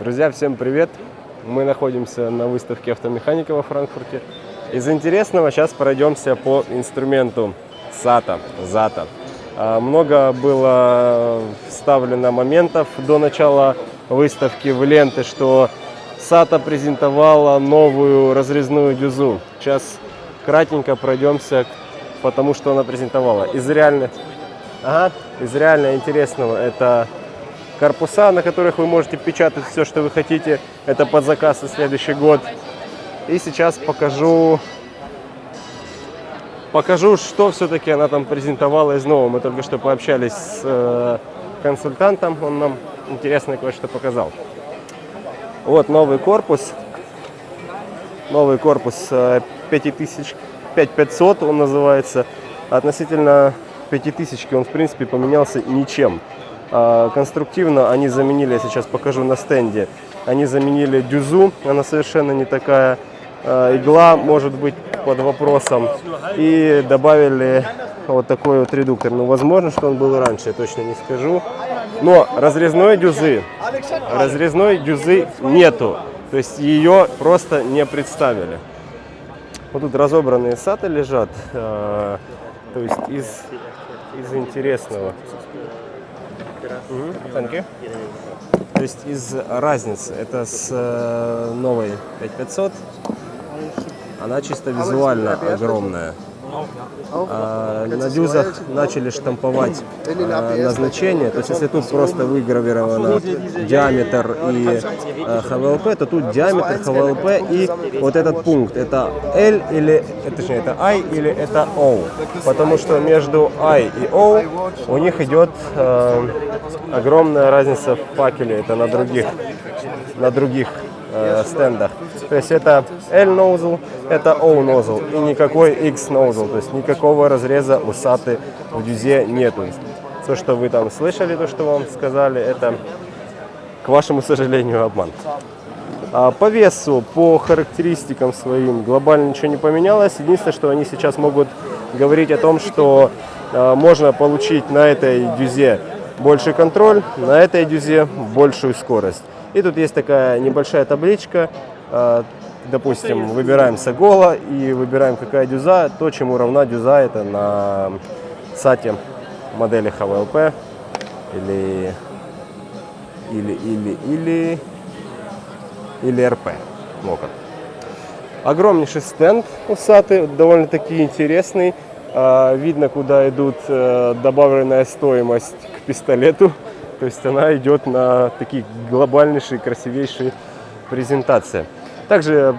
Друзья, всем привет! Мы находимся на выставке автомеханика во Франкфурте. Из интересного сейчас пройдемся по инструменту SATA, ZATA. А, Много было вставлено моментов до начала выставки в ленты, что SATA презентовала новую разрезную дюзу. Сейчас кратенько пройдемся, потому что она презентовала. Из реально, ага, из реально интересного это корпуса, на которых вы можете печатать все, что вы хотите. Это под заказ на следующий год. И сейчас покажу, покажу, что все-таки она там презентовала из нового. Мы только что пообщались с э, консультантом, он нам интересное кое-что показал. Вот новый корпус. Новый корпус э, 5000, 5500 он называется. Относительно 5000 он в принципе поменялся ничем. А, Конструктивно они заменили, я сейчас покажу на стенде, они заменили дюзу, она совершенно не такая. А, Игла может быть под вопросом. И добавили вот такой вот редуктор. Ну, возможно, что он был раньше, я точно не скажу. Но разрезной дюзы, разрезной дюзы нету. То есть ее просто не представили. Вот тут разобранные саты лежат. а, То есть из, из интересного. Мгм, thank you. То есть из разницы, это с э, новой 5500, она чисто визуально огромная. А, на дюзах начали штамповать э, назначение, то есть если тут просто выгравировано диаметр и э, ХВЛП, то тут диаметр, ХВЛП и вот этот пункт, это L или, точнее это I или это O, потому что между I и O у них идет огромная разница в факеле, это на других, на других э, стендах. То есть это L nozzle, это O nozzle и никакой X nozzle, то есть никакого разреза у SATA в дюзе нету. То, что вы там слышали, то, что вам сказали, это, к вашему сожалению, обман. А по весу, по характеристикам своим глобально ничего не поменялось. Единственное, что они сейчас могут говорить о том, что э, можно получить на этой дюзе больше контроль, на этой дюзе большую скорость. И тут есть такая небольшая табличка. Э, Допустим, выбираем Сагола и выбираем какая дюза, то, чему равна дюза, это на сате модели HVLP или или или или или РП. Ну. Огромнейший стенд у Саты, довольно-таки интересный. А, Видно, куда идут э, добавленная стоимость к пистолету. То есть она идет на такие глобальнейшие, красивейшие презентации. Также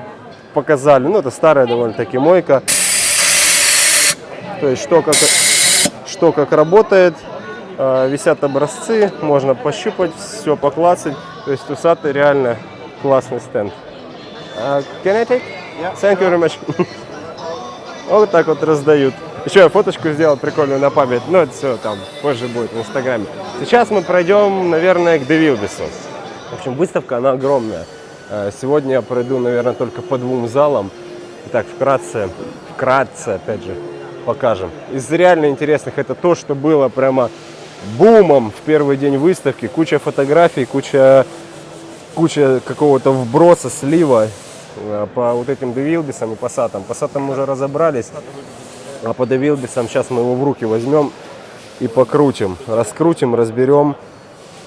показали, ну это старая довольно-таки мойка. То есть что как, что как работает. А, Висят образцы, можно пощупать, все поклацать. То есть у Саты реально классный стенд. А, Can I take? Thank you very much. Вот так вот раздают. Еще я фоточку сделал прикольную на память. Ну, это все там позже будет в Инстаграме. Сейчас мы пройдем, наверное, к Девилбису. В общем, выставка, она огромная. Э, Сегодня я пройду, наверное, только по двум залам. Итак, вкратце, вкратце, опять же, покажем. Из реально интересных это то, что было прямо бумом в первый день выставки. Куча фотографий, куча, куча какого-то вброса, слива э, по вот этим девилбисам и пассатам. Пассатам мы уже разобрались, а по девилбисам сейчас мы его в руки возьмем и покрутим. Раскрутим, разберем,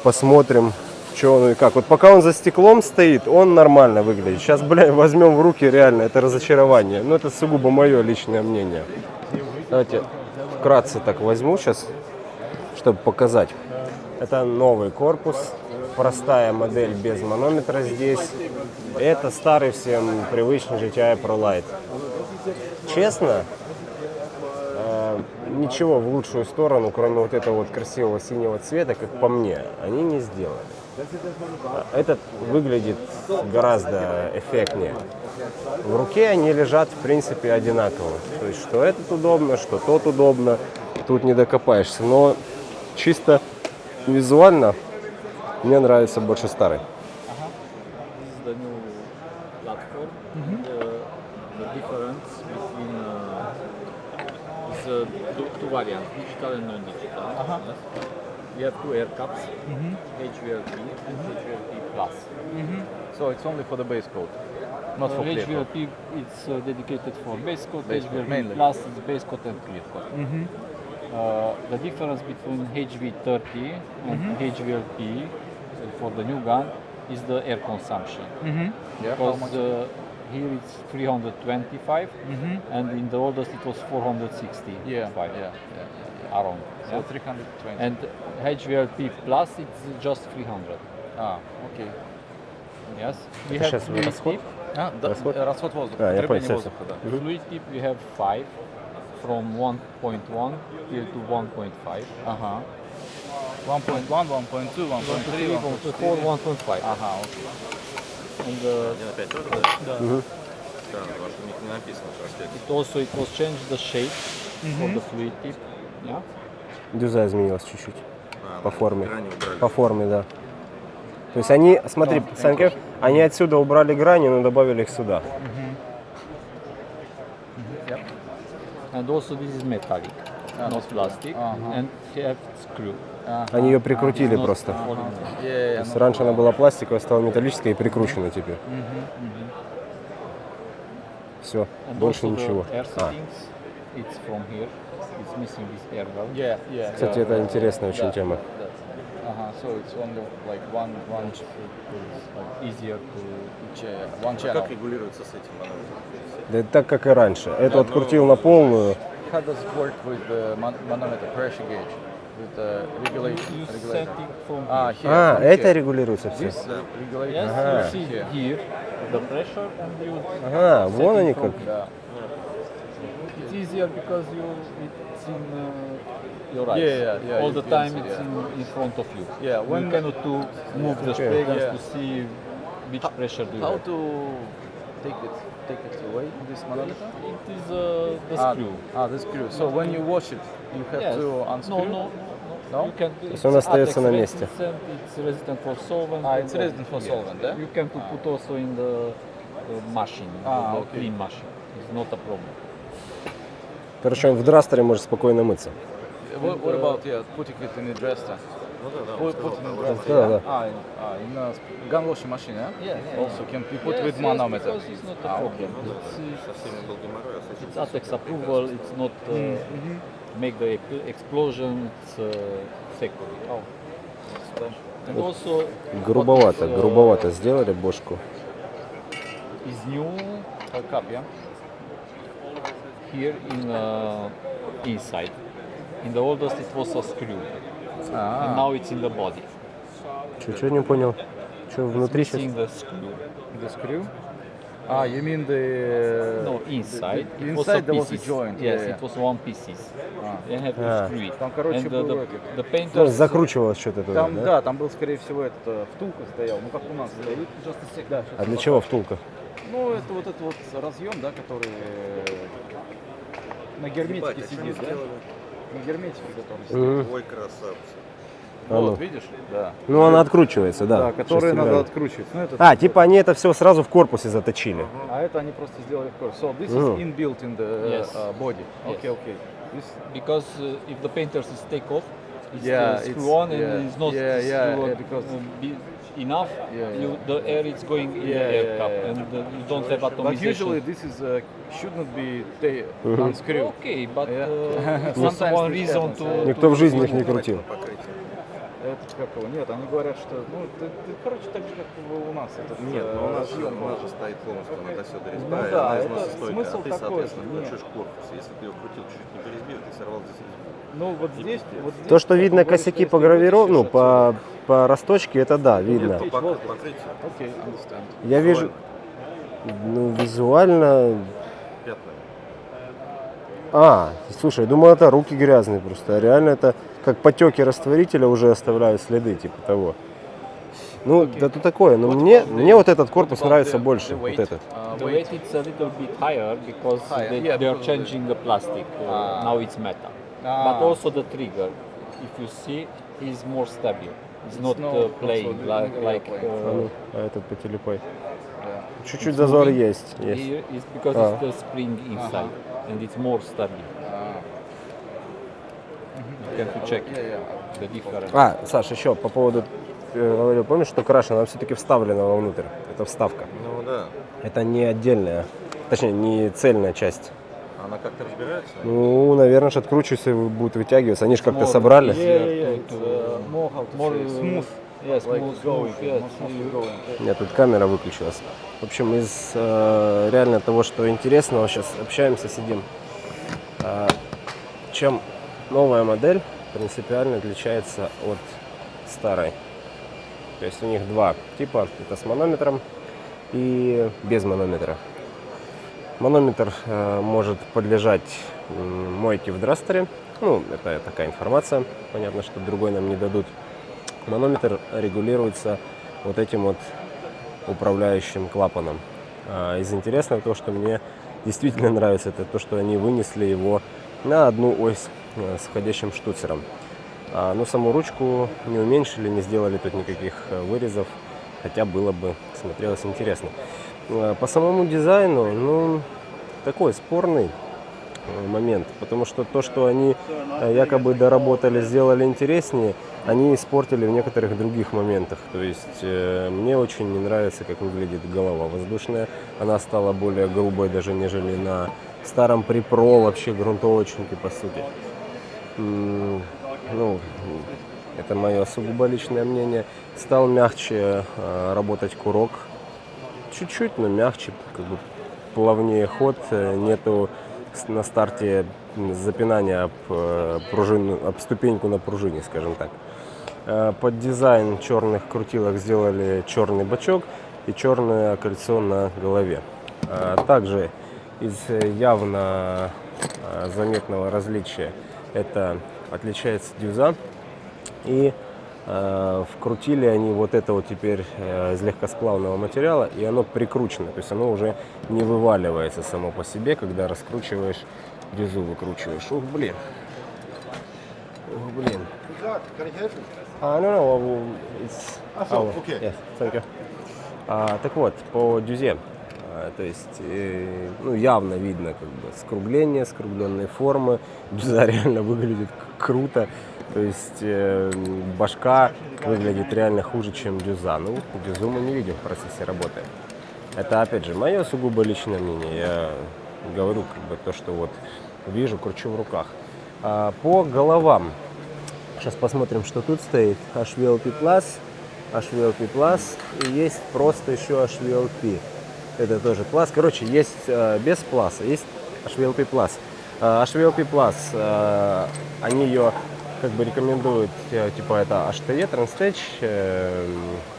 посмотрим, что он и как. Вот пока он за стеклом стоит, он нормально выглядит. Сейчас, бля, возьмем в руки, реально, это разочарование. Но это сугубо мое личное мнение. Давайте вкратце так возьму сейчас, чтобы показать. Это новый корпус, простая модель без манометра здесь. Это старый всем привычный GTI ProLite. Честно, э, ничего в лучшую сторону, кроме вот этого вот красивого синего цвета, как по мне, они не сделали. Этот выглядит гораздо эффектнее. В руке они лежат, в принципе, одинаково. То есть, что этот удобно, что тот удобно, тут не докопаешься. Но чисто визуально мне нравится больше старый. uh, is uh, two, two variants, digital and non-digital. yes. We have two air cups, HVLP and HVLP Plus. So it's only for the base coat, not for clear coat. HVLP it's uh, dedicated for base coat, Base HVLP mainly. Plus is base coat and clear coat. Uh, the difference between HV30 and HVLP uh, for the new gun is the air consumption. Yeah, Because uh, here it's 325 and in the oldest it was 465 Yeah, yeah, yeah, yeah. Around. So yeah. 320. And HVLP Plus it's just 300. а, окей. Yes. We Это have щас fluid расход? tip. А, да, Расход? э, расход воздуха, А, я потребление понял, воздуха, да. Fluid tip we have 5 from 1.1 till to 1.5. Ага. 1.1, 1.2, 1.3, 1.4, 1.5. Ага, окей. And uh, Один опять тоже, да? the, Странно, потому что у них не написано проспект. it also it was changed the shape for the fluid tip. Yeah. Дюза изменилась чуть-чуть. А, По форме. По форме, да. То есть они, смотри, Да, Санька, они отсюда убрали грани, но добавили их сюда. And also this is metallic, Ah, not and have screw. Они ее прикрутили просто. Yeah, То есть no раньше она была пластиковая, стала металлическая и прикручена теперь. Все, And больше ничего. А, it's from here. It's missing this air valve. Yeah, yeah. кстати, это интересная очень тема. да. Ага, so it's only like one, one, It's like easier to cha- one А как регулируется с этим манометром? Да так, как и раньше. Эту открутил на полную. How does it work with the man- manometer pressure gauge? With the regulation? you set regulator? it from А. А, это регулируется все. This uh, regulator. Yes, Ага. you see Here. here the pressure and you Ага, вон они как. here. Да. It's easier because you it's in uh, your eyes. Yeah, yeah, yeah, All you the can time see, it's yeah. in, in front of you. Yeah, you when- cannot to move the sprayguns Yeah. to see which pressure do you How have. to take it, take it away, this manometer? It is uh, the Ah, screw. Ah, the screw. So when you wash it, you have Yes. to No, unscrew? no, no. No? You can, есть он остается на месте. Resistant, it's resistant for solvent. Ah, and it's all. resistant for Yes. solvent, eh? You can put also in the uh, machine, Ah, the okay. clean machine. It's not a problem. Короче, он в драстере может спокойно мыться. What, what about yeah, putting it in the dresser? Ну да, да, он Put, сказал, put in the да, dresser. Да, да. Ah, in, ah, in a gun washing machine, yeah? Yeah, yeah, Also can be put Yes, with yes, manometer. because it's not a Ah, problem. okay. It's, uh, со всеми был геморрой, а с этим it's ATEX approval. It's not uh, make the explosion. It's uh, secure. Oh. And also Грубовато, is, uh, грубовато сделали бошку. new a cup, yeah? Here in uh, inside. In the oldest it was a screw, and Ah, now it's in the body. Чуть-чуть не понял. Что внутри сейчас? Missing the screw. the screw. Ah, you mean the No, inside. The, the it was a inside there was a pieces. joint. Yes, yeah, it was one pieces. А. They have to А. screw it. Там, короче, and the, был the, этот. the Ну, painters закручивалось что-то туда, Там, да? да, там был, скорее всего, этот, э, втулка стоял, ну как у нас стоит. Да, щас А для чего втулка? Ну, это вот этот вот разъем, да, который э, на герметике Ебать, а сидит, да? сделали? На герметике. Мгм. Ой, красавцы. А ну. Вот, видишь? Да. Ну, она откручивается, да. Да, которые надо откручивать. Ну, это, А, типа они это все сразу в корпусе заточили. а это они просто сделали в корпус. So this is Мгм. inbuilt in the Yes. uh, body. Yes. Okay, okay. This, because uh, if the painters is take off, it's Yeah, uh, it's- screw on and yeah. it's not Yeah, yeah, screw on, yeah, because- uh, enough. Yeah, You, yeah. the air is going in Yeah, the air yeah, cup yeah. and uh, you don't have but atomization. usually this is uh, should not be unscrewed. Okay, but Yeah. uh, Sometimes one reason to. Никто в жизни их не крутил. покрытие. Это как его? Нет, они говорят, что, ну, ты, ты, короче, так же, как у нас. Этот, Нет, э, но у нас, разъем у нас же стоит полностью на досёда резьба, Ну да, она износостойкая, смысл а ты, такой, соответственно, включишь корпус. Если ты его крутил чуть-чуть не по резьбе, ты сорвал здесь резьбу. Ну, вот здесь, вот здесь То, что видно косяки что по гравировке, ну, по, по росточке, это да, видно. Я вижу, ну, визуально... пятна. А, слушай, я думал, это руки грязные просто. А реально это как потеки растворителя уже оставляют следы, типа того. Ну, да то такое. Но мне, мне вот этот корпус What нравится the- больше. the Вот этот. Uh, the weight. it's a little bit higher because Higher, they, yeah, they are the- changing the plastic. Uh, Ah. Now it's metal. Ah. But also the trigger, if you see, is more stable. It's, not uh, playing like, yeah, like. А, uh, ну, а этот по телепой. Yeah. Чуть-чуть зазор есть. есть. here is because Ah. it's the spring inside and it's more stable. А, can you check the difference? А, Саш, еще по поводу, э, говорил, помнишь, что краша, она все-таки вставлена вовнутрь. Это вставка. Ну да. Это не отдельная, точнее, не цельная часть. Она как-то разбирается? Ну, наверное, же откручивается и будет вытягиваться. Они же как-то More собрали. yeah, yeah, it's, uh, more how to more say, smooth. Yes, Like more going, smooth, yes. more smooth going. Нет, тут камера выключилась. В общем, из э, реально того, что интересного, сейчас общаемся, сидим. А, чем новая модель принципиально отличается от старой. То есть у них два типа. Это с манометром и без манометра. Манометр э, может подлежать м, мойке в драстере. Ну, это такая информация. Понятно, что другой нам не дадут. Манометр регулируется вот этим вот управляющим клапаном. А, Из интересного то, что мне действительно нравится, это то, что они вынесли его на одну ось э, с входящим штуцером. А, Но саму ручку не уменьшили, не сделали тут никаких э, вырезов, хотя было бы смотрелось интересно. Э, По самому дизайну, ну, такой спорный момент, потому что то, что они э, якобы доработали, сделали интереснее, они испортили в некоторых других моментах. То есть э, мне очень не нравится, как выглядит голова воздушная. Она стала более грубой даже, нежели на старом припро вообще грунтовочнике, по сути. М, Ну, это мое сугубо личное мнение. Стал мягче э, работать курок. Чуть-чуть, но мягче, как бы плавнее ход. э, Нету на старте запинания об, э, пружину, об ступеньку на пружине, скажем так. Э, Под дизайн черных крутилок сделали черный бачок и черное кольцо на голове. А Также из э, явно э, заметного различия это отличается дюза и э, вкрутили они вот это вот теперь э, из легкосплавного материала и оно прикручено, то есть оно уже не вываливается само по себе, когда раскручиваешь дюзу, выкручиваешь. Ух, блин. Ух, блин. А, ну, no, it's our- Yes, thank you. А, так вот, по дюзе, а, то есть, э, ну, явно видно как бы скругление, скругленные формы. Дюза реально выглядит круто. То есть э, башка выглядит реально хуже, чем дюза. Ну, дюзу мы не видим в процессе работы. Это, опять же, мое сугубо личное мнение. Я говорю как бы то, что вот вижу, кручу в руках. А, по головам. Сейчас посмотрим, что тут стоит. HVLP Plus, HVLP Plus и есть просто еще HVLP. Это тоже класс. Короче, есть э, без пласа, есть HVLP Plus. Э, HVLP Plus, э, они ее как бы рекомендуют, э, типа это HTE, Transtech, э,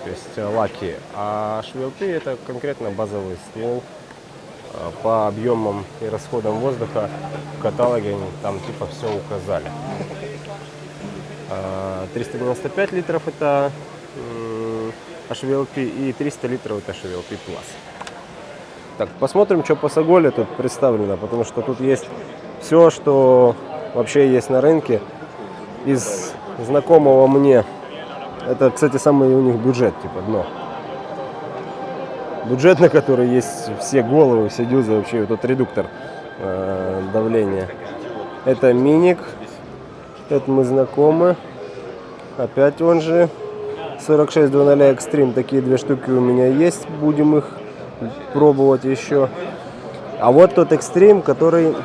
то есть э, лаки, а HVLP это конкретно базовый ствол э, по объемам и расходам воздуха в каталоге они там типа все указали. А, 395 литров это HVLP и 300 литров это HVLP. Так, посмотрим, что по Саголе тут представлено, потому что тут есть все, что вообще есть на рынке из знакомого мне. Это, кстати, самый у них бюджет, типа дно. Бюджет, на который есть все головы, все дюзы, вообще вот этот редуктор э, давления. Это миник, это мы знакомы. Опять он же 4600 Extreme. Такие две штуки у меня есть. Будем их пробовать еще. А вот тот Extreme, который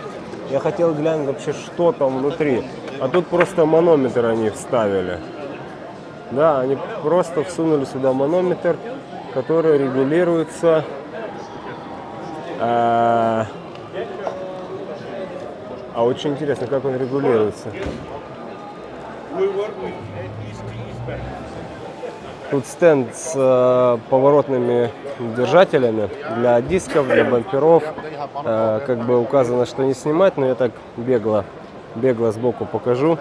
я хотел глянуть вообще, что там внутри. А тут просто манометр они вставили. Да, они просто всунули сюда манометр, который регулируется. э, а очень интересно, как он регулируется. Тут стенд с э, поворотными держателями для дисков, для бамперов. Э, как бы указано, что не снимать, но я так бегло, бегло сбоку покажу.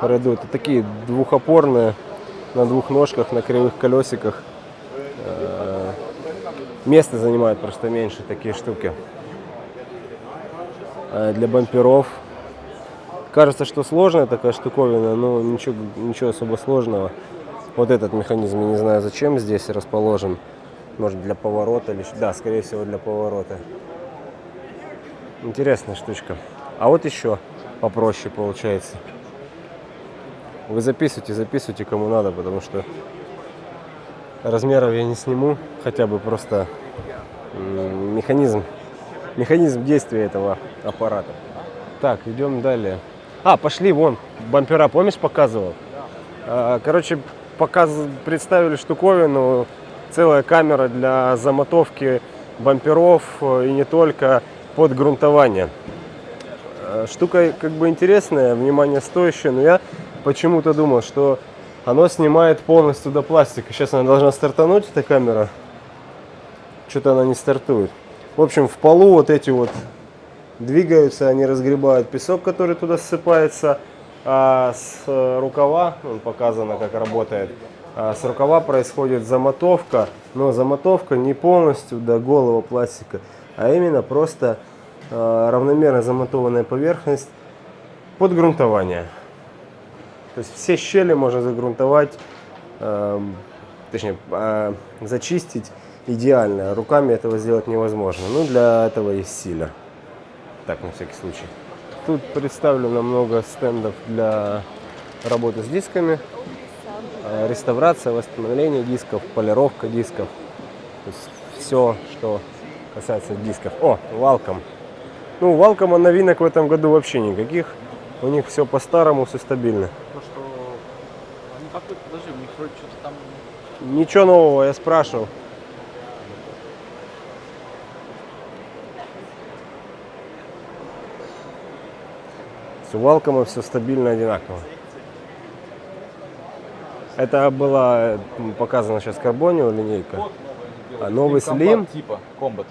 Пройду. Это такие двухопорные на двух ножках, на кривых колесиках. Место занимают просто меньше такие штуки. Для бамперов. Кажется, что сложная такая штуковина, но ничего, ничего особо сложного. Вот этот механизм, я не знаю, зачем здесь расположен. Может для поворота или... Да, скорее всего для поворота. Интересная штучка. А вот еще попроще получается. Вы записывайте, записывайте, кому надо, потому что размеров я не сниму, хотя бы просто механизм, механизм действия этого аппарата. Так, идем далее. А, пошли вон, бампера, помнишь, показывал? А, Короче, показ... представили штуковину, целая камера для замотовки бамперов э, и не только под грунтование. Э, Штука как бы интересная, внимание стоящая, но я почему-то думал, что оно снимает полностью до пластика. Сейчас она должна стартануть, эта камера. Что-то она не стартует. В общем, в полу вот эти вот двигаются, они разгребают песок, который туда ссыпается. А с э, рукава, вон показано, как работает, а с рукава происходит замотовка, но замотовка не полностью до голого пластика, а именно просто равномерно замотованная поверхность под грунтование. То есть все щели можно загрунтовать, эм, точнее, э, зачистить идеально. Руками этого сделать невозможно. Ну, для этого есть силер. Так, на всякий случай. Тут представлено много стендов для работы с дисками. Э, Реставрация, восстановление дисков, полировка дисков. То есть все, что касается дисков. О, Валком. Ну, Валкома новинок в этом году вообще никаких. У них все по-старому, все стабильно. То, что они какой подожди, у них вроде что-то там Ничего нового, я спрашивал. С Валкома все стабильно одинаково. Это была показана сейчас Карбонио линейка. А новый слим типа, комбат.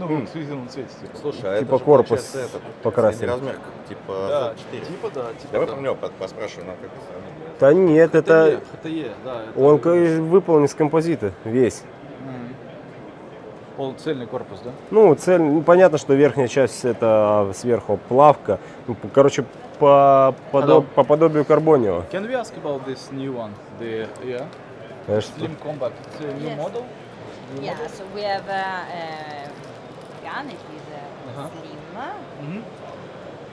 Ну, в инклюзивном цвете, типа. Слушай, а Типа это же, корпус этот, покрасили. средний размер, типа Да, 4. типа да, типа Давай да. про него по- поспрашиваем, нам как это сравнить. Да нет, это ХТЕ, да. это он выполнен из композита весь. Полуцельный корпус, да? Ну, цель, ну, понятно, что верхняя часть это сверху плавка. Ну, короче, по, подоб- по подобию Карбонио. Can we ask about this new one? The yeah, Конечно. Slim Combat. It's a new Yes. model. New Yeah, model? so we have a, a gun, it is uh, Uh-huh. slim.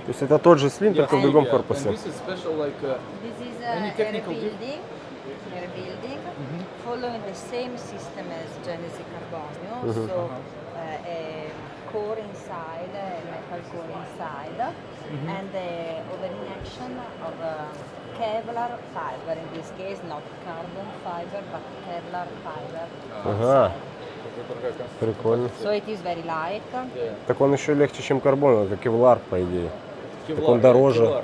То есть это тот же слим, только в Yeah, другом yeah. корпусе. This is special like uh, This is Any a, a technical diff- rebuilding, a rebuilding following the same system as Genesis Carbonio. So uh, a core inside, a metal core inside, and the overinjection of uh, Kevlar fiber. In this case, not carbon fiber, but Kevlar fiber. Ага, такая конструкция. Прикольно. So it is very light. Yeah. Так он еще легче, чем карбон, это кевлар, по идее. Kevlar, он дороже. Kevlar,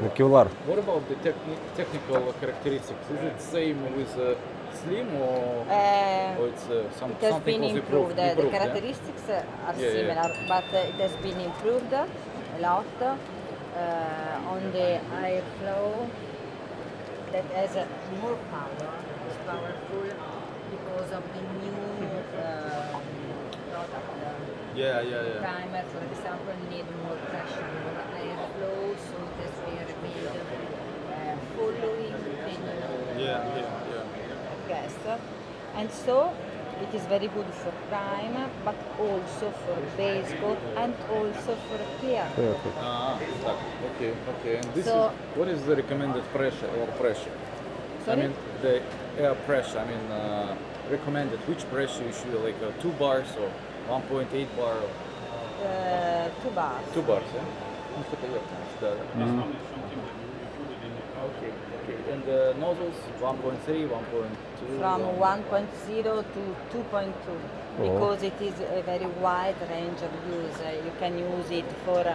Ну, Kevlar. кевлар. What about the techni- technical characteristics? Is it same with uh, Slim or, Uh, or it's uh, some, It has something been improved. improved? The, the yeah? characteristics uh, are Yeah, yeah. similar, but uh, it has been improved a lot uh, on the airflow that has uh, more power, is powerful because of the new uh, uh, yeah, yeah, yeah. primer, for example, need more pressure, more airflow, so that we are made uh, following the yeah, yeah, yeah. guest. And so it is very good for prime, but also for base coat and also for clear coat. Yeah, ah, okay, okay. And this so, is, what is the recommended pressure or pressure? Sorry? I mean, the air pressure, I mean, uh, recommended, which pressure you should, like uh, two bars or 1.8 bar. Uh, two bars. Two bars, yeah? Mm. Okay, okay. And the nozzles 1.3, 1.2? From 1.0 to 2.2 oh. because it is a very wide range of use. Uh, you can use it for uh,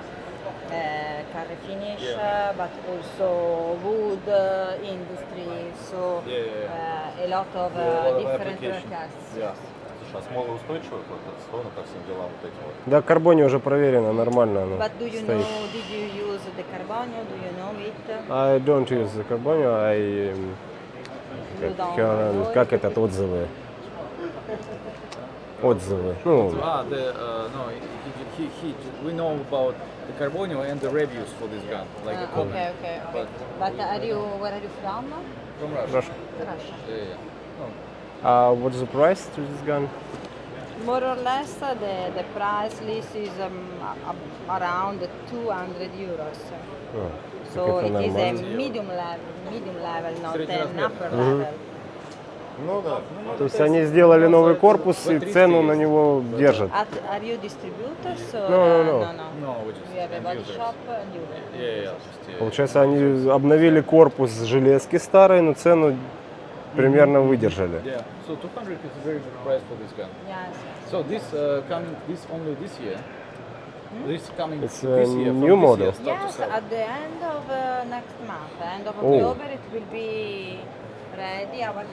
car finish, yeah. Uh, but also wood uh, industry, so yeah, yeah, uh, a lot of different application. А смолоустойчивый вот этот стон, ко всем делам вот эти вот. Да, карбоне уже проверено, нормально оно But do you стоит. know? Did you use the Carbonio? Do you know it? I don't use the Carbonio, I... um, Как, как- этот, отзывы? Отзывы. Ну, Ah, the uh, no, he, he, he, we know about the Carbonio and the reviews for this gun, like Ah, a comment. okay, okay, okay. But But are you? Where are you from? from Russia. Russia. Russia. Yeah, yeah. Uh, what's the price to this gun? More or less, uh, the the price list is um, around 200 euros. Oh, So it is a medium level, medium level, not an upper level. Ну да. То есть они сделали новый корпус и цену на него держат. Are you distributors or No, no, uh, no. no, No, we have a body shop and you. Yeah, yeah, just, uh, Получается, они обновили корпус железки старой, но цену примерно выдержали. Yeah, so 200 is a very good price for this gun. Yes. So this uh, coming this only this year. This coming It's this a year. from new this model. Year, Yes, at the end of uh, next month, end of Oh. October, it will be ready. Our.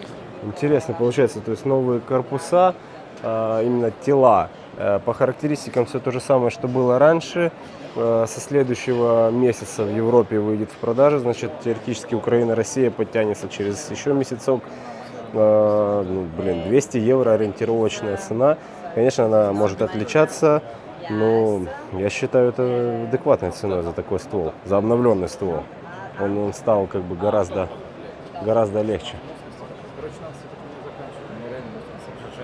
Интересно получается, то есть новые корпуса, а, именно тела. Э, По характеристикам все то же самое, что было раньше. Э, Со следующего месяца в Европе выйдет в продажу, значит, теоретически Украина, Россия подтянется через еще месяцок. Э, ну, блин, 200 евро ориентировочная цена. Конечно, она может отличаться, но я считаю это адекватной ценой за такой ствол, за обновленный ствол. Он, он стал как бы гораздо, гораздо легче.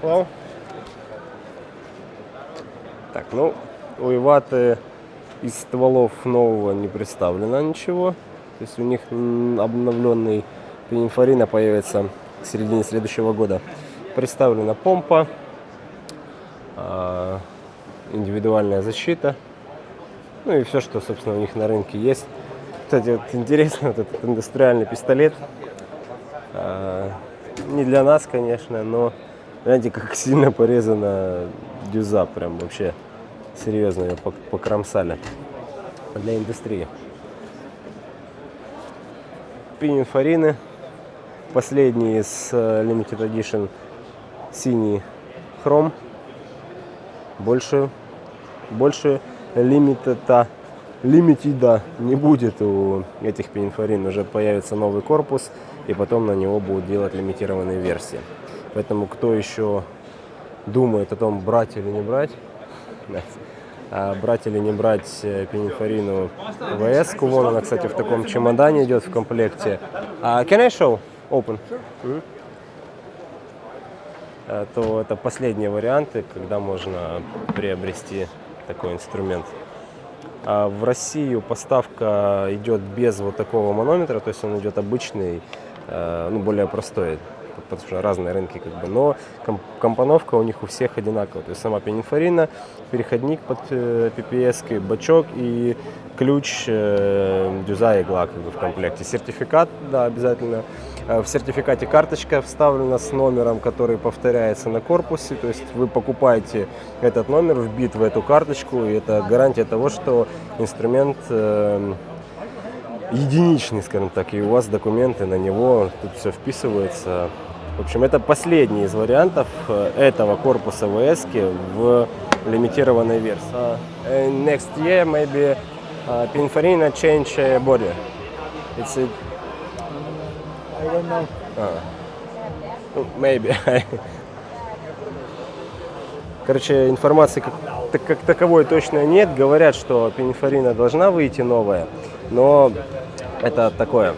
Hello. Так, ну, у Иваты из стволов нового не представлено ничего. То есть у них обновленный пенинфорина появится к середине следующего года. Представлена помпа, а, индивидуальная защита, ну и все, что, собственно, у них на рынке есть. Кстати, вот интересно, вот этот индустриальный пистолет. А, не для нас, конечно, но знаете, как сильно порезана дюза, прям вообще серьезно ее пок- покромсали для индустрии. Пининфорины, последний из э, Limited Edition синий хром, больше, больше лимита, лимитида не будет у этих пининфорин, уже появится новый корпус, и потом на него будут делать лимитированные версии. Поэтому кто еще думает о том, брать или не брать, а брать или не брать э, пининфорину ВС, вон она, кстати, в таком чемодане идет в комплекте. А can I show? Open. Э, То это последние варианты, когда можно приобрести такой инструмент. А в Россию поставка идет без вот такого манометра, то есть он идет обычный, ну, более простой, потому что разные рынки как бы, но ком- компоновка у них у всех одинаковая, то есть сама пенинфорина, переходник под э, PPS, бачок и ключ, э, дюза и игла как бы в комплекте. Сертификат, да, обязательно. Э, В сертификате карточка вставлена с номером, который повторяется на корпусе. То есть вы покупаете этот номер, вбит в эту карточку, и это гарантия того, что инструмент э, единичный, скажем так, и у вас документы на него, тут все вписывается. В общем, это последний из вариантов э, этого корпуса ВС в лимитированной версии. Uh, next year maybe uh, Pininfarina change uh, body. It's a, I don't know. ну, maybe. Короче, информации как, так- как таковой точно нет. Говорят, что пенифорина должна выйти новая, но это такое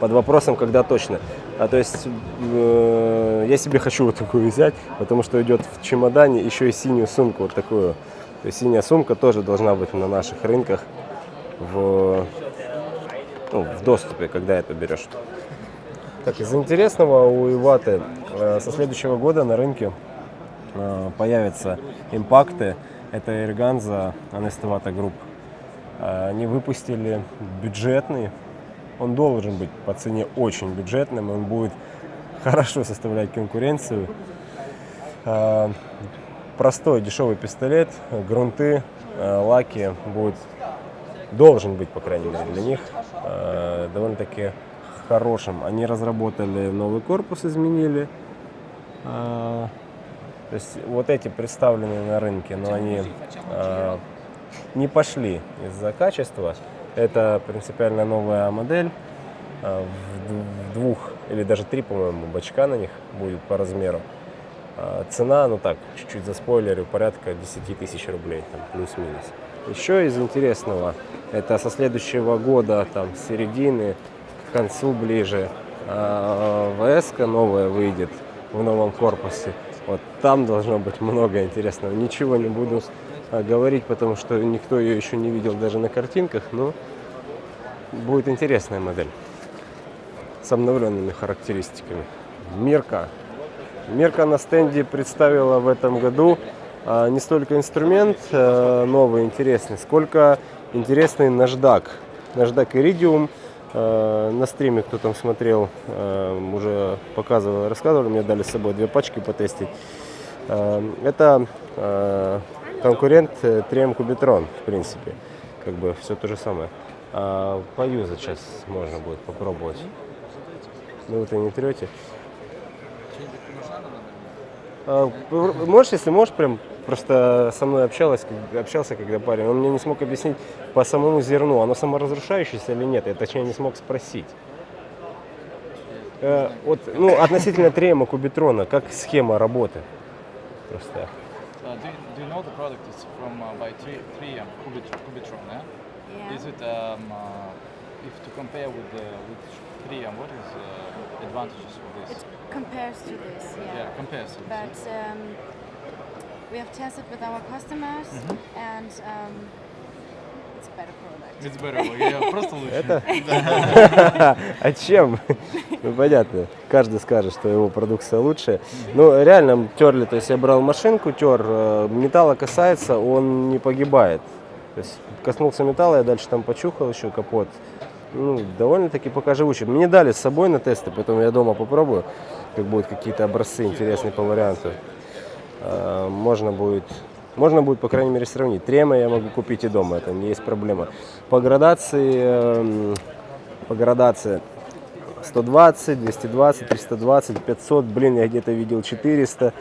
под вопросом, когда точно. А то есть э, я себе хочу вот такую взять, потому что идет в чемодане еще и синюю сумку вот такую. То есть синяя сумка тоже должна быть на наших рынках в, ну, в доступе, когда это берешь. Так, из интересного у Иваты э, со следующего года на рынке э, появятся импакты. Это Эрганза Анестевата Групп. Э, Они выпустили бюджетный. Он должен быть по цене очень бюджетным. Он будет хорошо составлять конкуренцию. Э, Простой дешевый пистолет, грунты, э, лаки будет должен быть, по крайней мере, для них довольно-таки хорошим. Они разработали новый корпус, изменили. А, то есть вот эти представленные на рынке, но они а, не пошли из-за качества. Это принципиально новая модель. а, в двух или даже три, по-моему, бачка на них будет по размеру. А, Цена, ну так, чуть-чуть за спойлерю, порядка 10 тысяч рублей, там, плюс-минус. Еще из интересного, это со следующего года, там, с середины, к концу ближе, ВС новая выйдет в новом корпусе. Вот там должно быть много интересного. Ничего не буду а, говорить, потому что никто ее еще не видел даже на картинках, но будет интересная модель с обновленными характеристиками. Мирка. Мирка на стенде представила в этом году а, не столько инструмент э, новый, интересный, сколько интересный наждак. Наждак Iridium. Э, на стриме, кто там смотрел, э, уже показывал, рассказывали, мне дали с собой две пачки потестить. Это конкурент э, 3M Cubitron, в принципе. Как бы все то же самое. А поюзать сейчас можно будет попробовать. Ну, вы-то не трете. А, Можешь, если можешь, прям просто со мной общалась, общался, когда парень, он мне не смог объяснить по самому зерну, оно саморазрушающееся или нет, я точнее не смог спросить. Э, вот, ну, относительно трема кубитрона, как схема работы? Просто. Do, you, know the product is from uh, by 3, 3M Cubitron? Yeah? Yeah. Is it um, uh, if to compare with the with 3M, what is uh, advantages of this? It compares to this, yeah. yeah, compares to this. But um, we have tested with our customers, Mm-hmm. and um, просто лучше. Это? А чем? Ну, понятно. Каждый скажет, что его продукция лучше. Ну, реально терли, то есть я брал машинку, тер, э, металла касается, он не погибает. То есть коснулся металла, я дальше там почухал еще капот. Ну, довольно-таки пока живучий. Мне дали с собой на тесты, поэтому я дома попробую, как будут какие-то образцы интересные по варианту. Э, Можно будет, можно будет, по крайней мере, сравнить. Трема я могу купить и дома, это не есть проблема. По градации, эм, по градации 120, 220, 320, 500, блин, я где-то видел 400.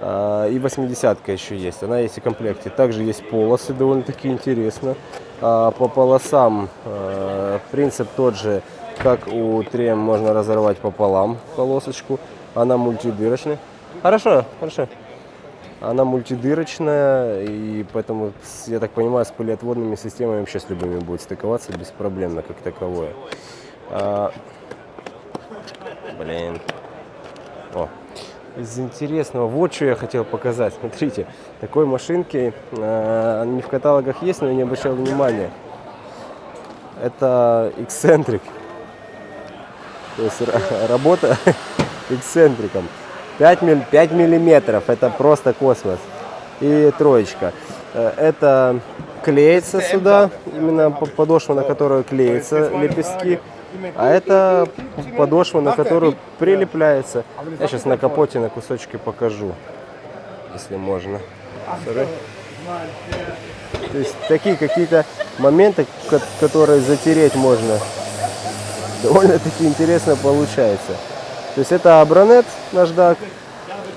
А, И 80 еще есть, она есть и в комплекте. Также есть полосы, довольно-таки интересно. А, По полосам э, принцип тот же, как у трем, можно разорвать пополам полосочку. Она мультидырочная. Хорошо, хорошо. Она мультидырочная, и поэтому, я так понимаю, с полиотводными системами вообще с любыми будет стыковаться беспроблемно, как таковое. А, Блин. О, из интересного, вот что я хотел показать. Смотрите, такой машинки э, не в каталогах есть, но я не обращал внимания. Это эксцентрик. То есть ра- работа эксцентриком. 5, миль, 5 миллиметров, это просто космос. И троечка. Э, Это клеится сюда, именно по- подошва, на которую клеятся лепестки. А это подошва, на которую прилепляется. Я сейчас на капоте на кусочки покажу, если можно. Sorry. То есть такие какие-то моменты, ко- которые затереть можно. Довольно-таки интересно получается. То есть это абронет наждак.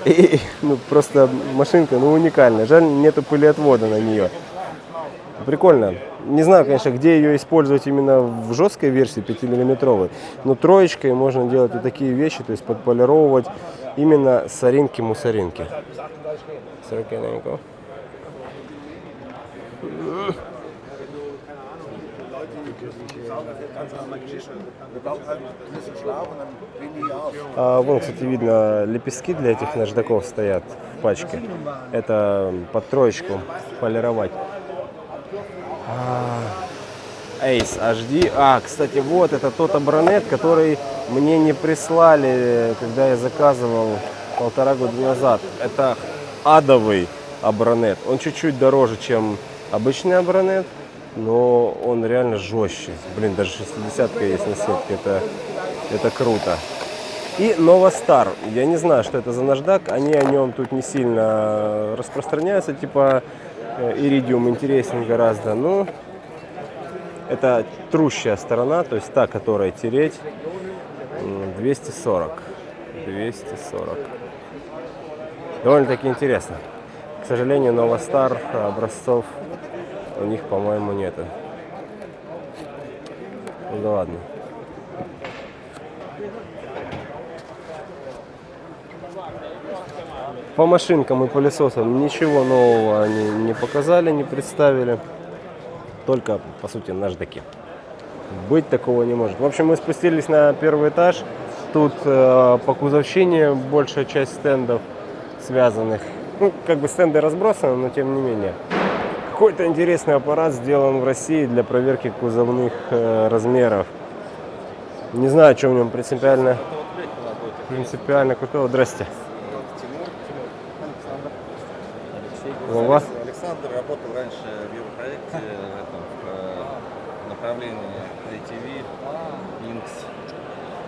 И ну, просто машинка ну, уникальная. Жаль, нету пылеотвода на нее. Прикольно. Не знаю, конечно, где ее использовать именно в жесткой версии 5-миллиметровой, но троечкой можно делать вот такие вещи, то есть подполировывать именно соринки-мусоринки. Соринки, наверняка. А, вон, кстати, видно, лепестки для этих наждаков стоят в пачке. Это под троечку полировать. А, Ace HD. А, кстати, вот это тот абронет, который мне не прислали, когда я заказывал полтора года назад. Это адовый абронет. Он чуть-чуть дороже, чем обычный абронет, но он реально жестче. Блин, даже 60 есть на сетке. Это, это круто. И Новостар. Я не знаю, что это за наждак. Они о нем тут не сильно распространяются. Типа э, Iridium интересен гораздо. Ну, это трущая сторона, то есть та, которая тереть. М, 240. 240. Довольно-таки интересно. К сожалению, Новостар образцов у них, по-моему, нету. Ну да ладно. По машинкам и пылесосам ничего нового они не показали, не представили. Только, по сути, наждаки. Быть такого не может. В общем, мы спустились на первый этаж. Тут э, по кузовщине большая часть стендов связанных. Ну, как бы стенды разбросаны, но тем не менее. Какой-то интересный аппарат сделан в России для проверки кузовных э, размеров. Не знаю, что в нем принципиально. Принципиально крутого. Здрасте. Вова. Александр работал раньше в Европроекте в этом, в э, направлении ATV, Inks.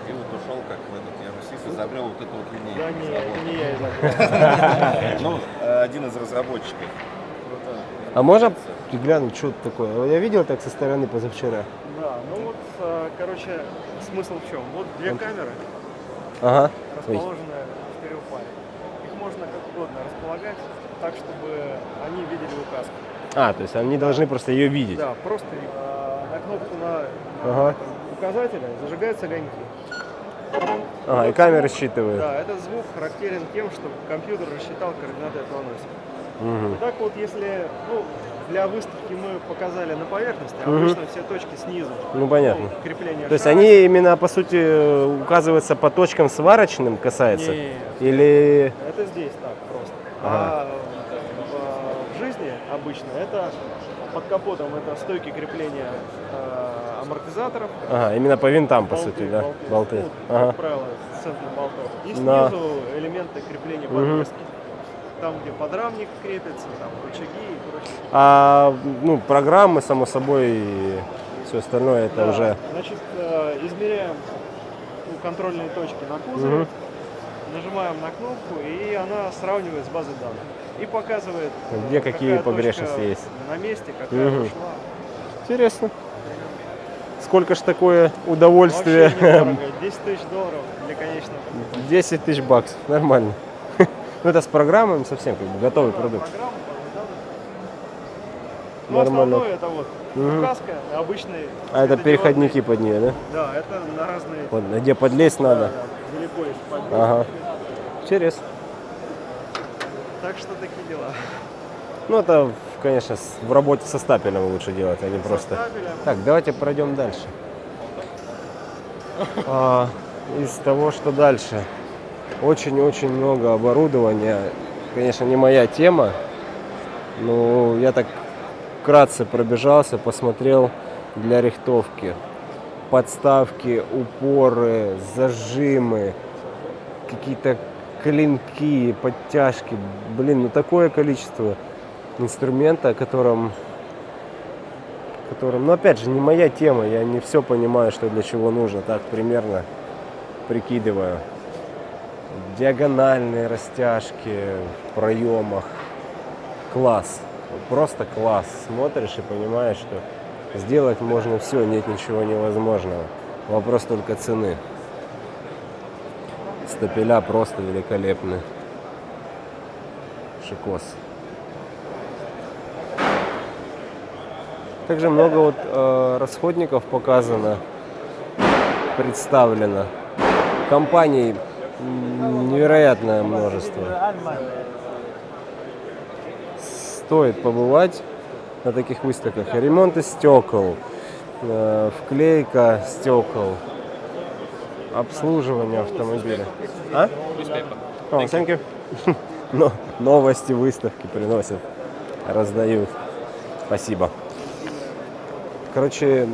И вот ушел как в этот Евросис, изобрел вот эту вот линейку. Да не, не я изобрел. Ну, э, один из разработчиков. А можно глянуть, что это такое? Я видел так со стороны позавчера. Да, ну вот, э, короче, смысл в чем? Вот две камеры, Ага. Расположенные в стереопаре. Их можно как угодно располагать так, чтобы они видели указку. А, то есть они должны просто ее видеть. Да, просто э, на кнопку на Ага. указателя зажигаются огоньки. Ага, и камеры считывают. Да, этот звук характерен тем, что компьютер рассчитал координаты этого носика. Мгм. Так вот, если ну, для выставки мы показали на поверхности, а Мгм. обычно все точки снизу. Ну, понятно. ну, крепление То есть шара. они именно, по сути, указываются по точкам сварочным касается? Нет. Или... Это здесь так просто. Ага. А в, в жизни обычно это под капотом это стойки крепления э, амортизаторов. Ага, именно по винтам, по болты, сути, да? болты. Болты. Ну, Ага. Как правило, с центром болтов. И снизу Да. элементы крепления подвески. Там, где подрамник крепится, там рычаги и прочее. А, ну, программы, само собой, и все остальное, это Да, уже... Значит, э, измеряем ну, контрольные точки на кузове, Мгм. нажимаем на кнопку, и она сравнивает с базой данных. И показывает, Где какие какая погрешности есть. На месте, какая Мгм. ушла. Интересно. Сколько ж такое удовольствие? Вообще недорого. 10 тысяч долларов для конечного. 10 тысяч баксов, нормально. Ну, это с программами совсем как бы готовый продукт. Ну, Нормально. основное это вот указка, обычный. А это переходники под нее, да? Да, это на разные. Вот, где подлезть надо. да, далеко если поднять. Ага. Интересно. Так что такие дела. Ну, это, конечно, в работе со стапелем лучше делать, а не просто... стапелем. Так, давайте пройдем дальше. А, из того, что дальше. Очень-очень много оборудования. Конечно, не моя тема. Но я так вкратце пробежался, посмотрел для рихтовки. Подставки, упоры, зажимы, какие-то клинки, подтяжки. Блин, ну такое количество инструмента, о котором, котором, ну опять же, не моя тема, я не все понимаю, что для чего нужно, так примерно прикидываю. Диагональные растяжки в проемах. Класс. Просто класс. Смотришь и понимаешь, что сделать можно все, нет ничего невозможного. Вопрос только цены. Стапеля просто великолепны. Шикос. Также много вот э, расходников показано, представлено. Компаний невероятное множество. Стоит побывать на таких выставках. Ремонты стекол, э, вклейка стекол, обслуживание автомобиля. А? О, thank you. Но новости выставки приносят, раздают. Спасибо. Короче,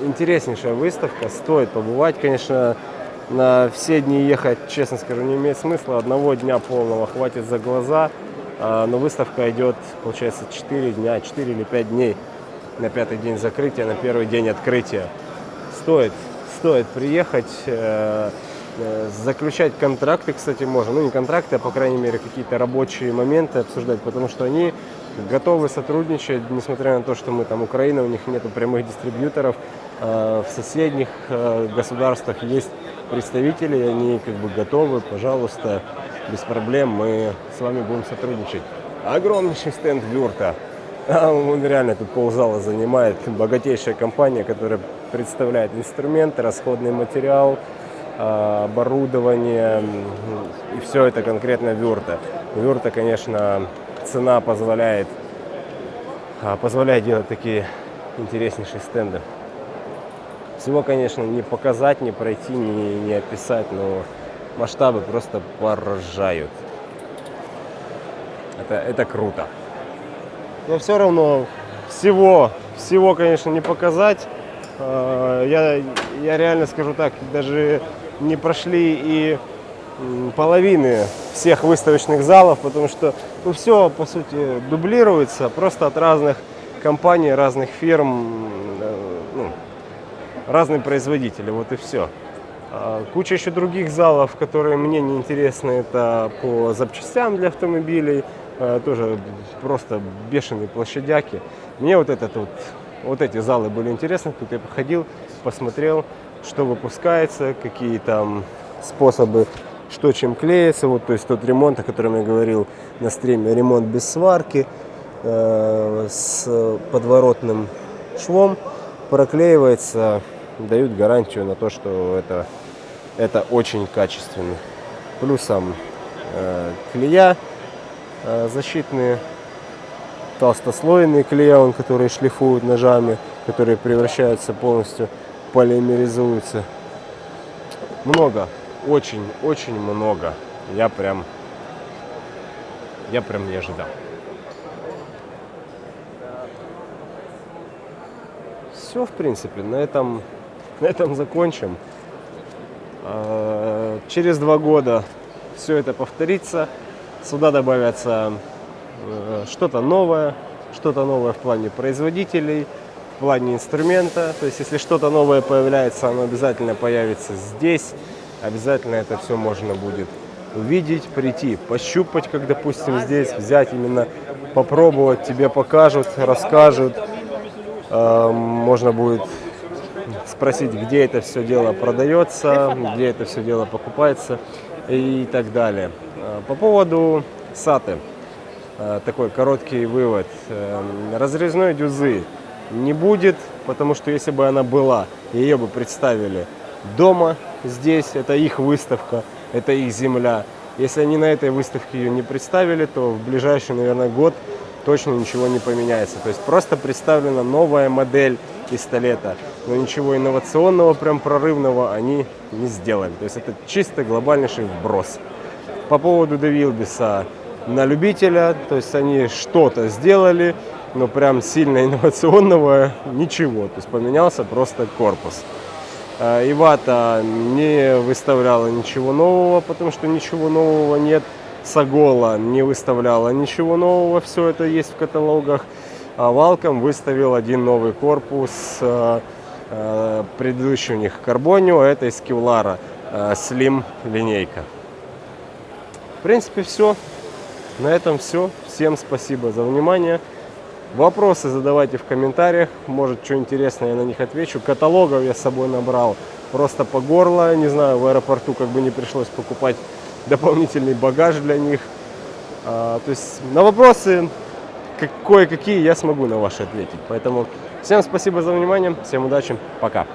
интереснейшая выставка, стоит побывать. Конечно, на все дни ехать, честно скажу, не имеет смысла. Одного дня полного хватит за глаза. А, Но выставка идет, получается, 4 дня, 4 или 5 дней. На пятый день закрытия, на первый день открытия. Стоит, стоит приехать, э, э, заключать контракты, кстати, можно. Ну, не контракты, а, по крайней мере, какие-то рабочие моменты обсуждать, потому что они готовы сотрудничать, несмотря на то, что мы там Украина, у них нету прямых дистрибьюторов. Э, В соседних э, государствах есть представители, они как бы готовы, пожалуйста, без проблем мы с вами будем сотрудничать. Огромнейший стенд Вюрта. А Он реально тут ползала занимает. Богатейшая компания, которая представляет инструменты, расходный материал, а, оборудование. И все это конкретно Вюрта. Вюрта, конечно, цена позволяет, а, позволяет делать такие интереснейшие стенды. Всего, конечно, не показать, не пройти, не, не описать, но масштабы просто поражают. Это, это круто. но все равно всего, всего, конечно, не показать. Э, Я, я реально скажу так, даже не прошли и половины всех выставочных залов, потому что ну, все, по сути, дублируется, просто от разных компаний, разных фирм, разные производители, вот и все. А, Куча еще других залов, которые мне не интересны, это по запчастям для автомобилей, э, тоже просто бешеные площадяки. Мне вот этот вот, вот эти залы были интересны, тут я походил, посмотрел, что выпускается, какие там способы, что чем клеится, вот, то есть тот ремонт, о котором я говорил на стриме, ремонт без сварки, э, с подворотным швом, проклеивается, дают гарантию на то, что это, это очень качественно. Плюсом э, клея э, защитные, толстослойные клея, он, которые шлифуют ножами, которые превращаются полностью, полимеризуются. Много, очень, очень много. Я прям, я прям не ожидал. Все, в принципе, на этом, на этом закончим. А, Через два года все это повторится. Сюда добавятся э, что-то новое, что-то новое в плане производителей, в плане инструмента. То есть, если что-то новое появляется, оно обязательно появится здесь. Обязательно это все можно будет увидеть, прийти, пощупать, как, допустим, здесь, взять именно, попробовать, тебе покажут, расскажут. Э, Можно будет спросить, где это все дело продается, где это все дело покупается и так далее. Э, По поводу саты, э, такой короткий вывод. Э, Разрезной дюзы не будет, потому что если бы она была, ее бы представили дома здесь, это их выставка, это их земля. Если они на этой выставке ее не представили, то в ближайший, наверное, год точно ничего не поменяется. То есть просто представлена новая модель пистолета, но ничего инновационного, прям прорывного они не сделали. То есть это чисто глобальнейший вброс. По поводу Девилбиса на любителя, то есть они что-то сделали, но прям сильно инновационного ничего. То есть поменялся просто корпус. А, Ивата не выставляла ничего нового, потому что ничего нового нет. Сагола не выставляла ничего нового, все это есть в каталогах. А Валком выставил один новый корпус, э, э, предыдущий у них Карбонио, это из Кевлара, э, Slim линейка. В принципе, все. На этом все. Всем спасибо за внимание. Вопросы задавайте в комментариях. Может, что интересное, я на них отвечу. Каталогов я с собой набрал просто по горло. Не знаю, в аэропорту как бы не пришлось покупать дополнительный багаж для них. А, то есть на вопросы кое-какие я смогу на ваши ответить. Поэтому всем спасибо за внимание. Всем удачи. Пока.